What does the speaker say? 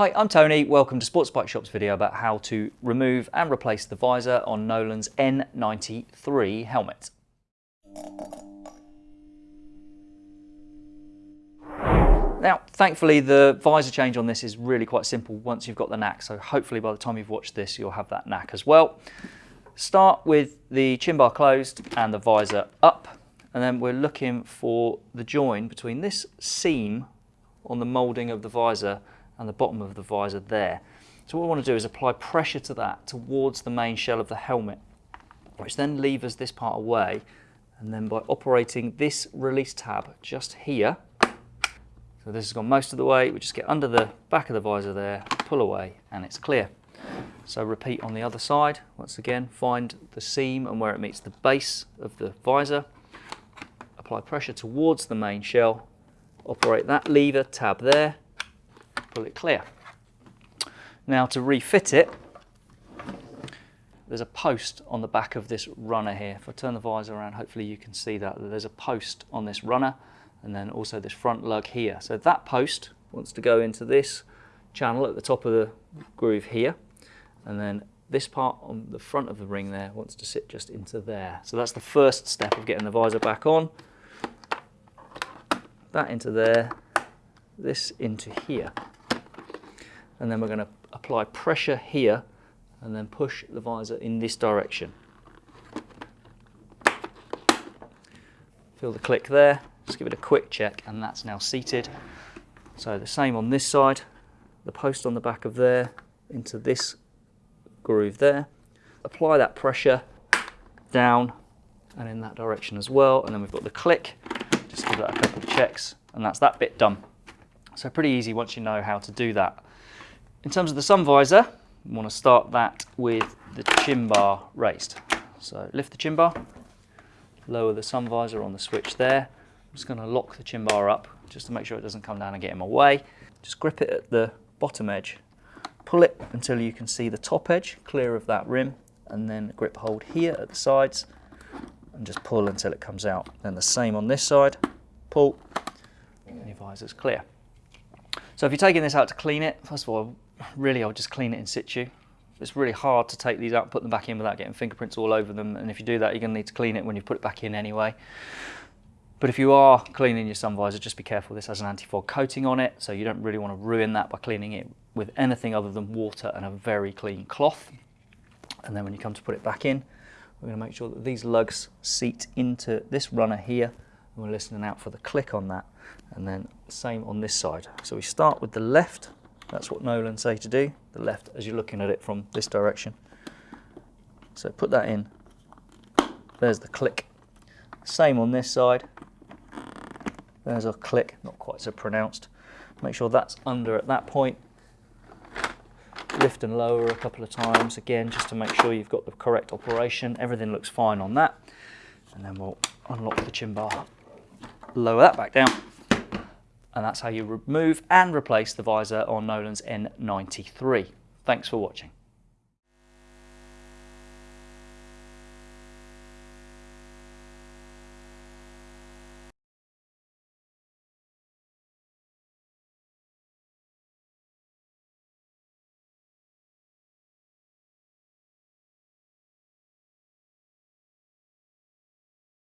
Hi, I'm Tony. Welcome to Sports Bike Shop's video about how to remove and replace the visor on Nolan's N93 helmet. Now, thankfully, the visor change on this is really quite simple once you've got the knack. So hopefully by the time you've watched this, you'll have that knack as well. Start with the chin bar closed and the visor up. And then we're looking for the join between this seam on the moulding of the visor and the bottom of the visor there. So what we want to do is apply pressure to that towards the main shell of the helmet, which then levers this part away. And then by operating this release tab just here, so this has gone most of the way, we just get under the back of the visor there, pull away, and it's clear. So repeat on the other side. Once again, find the seam and where it meets the base of the visor. Apply pressure towards the main shell. Operate that lever tab there, pull it clear. Now to refit it, there's a post on the back of this runner here. If I turn the visor around, hopefully you can see that. There's a post on this runner and then also this front lug here. So that post wants to go into this channel at the top of the groove here. And then this part on the front of the ring there wants to sit just into there. So that's the first step of getting the visor back on. That into there, this into here and then we're going to apply pressure here and then push the visor in this direction. Feel the click there, just give it a quick check and that's now seated. So the same on this side, the post on the back of there into this groove there. Apply that pressure down and in that direction as well and then we've got the click, just give that a couple of checks and that's that bit done. So pretty easy once you know how to do that. In terms of the sun visor, we want to start that with the chin bar raised. So lift the chin bar, lower the sun visor on the switch there. I'm just going to lock the chin bar up just to make sure it doesn't come down and get in my way. Just grip it at the bottom edge, pull it until you can see the top edge clear of that rim and then grip hold here at the sides and just pull until it comes out. Then the same on this side, pull and your visor's clear. So if you're taking this out to clean it, first of all, really I would just clean it in situ. It's really hard to take these out and put them back in without getting fingerprints all over them. And if you do that, you're going to need to clean it when you put it back in anyway. But if you are cleaning your sun visor, just be careful. This has an anti-fog coating on it, so you don't really want to ruin that by cleaning it with anything other than water and a very clean cloth. And then when you come to put it back in, we're going to make sure that these lugs seat into this runner here. And we're listening out for the click on that. And then same on this side. So we start with the left that's what Nolan say to do, the left as you're looking at it from this direction. So put that in. There's the click. Same on this side. There's a click, not quite so pronounced. Make sure that's under at that point. Lift and lower a couple of times again, just to make sure you've got the correct operation. Everything looks fine on that. And then we'll unlock the chin bar. Lower that back down and that's how you remove and replace the visor on Nolan's N93. Thanks for watching.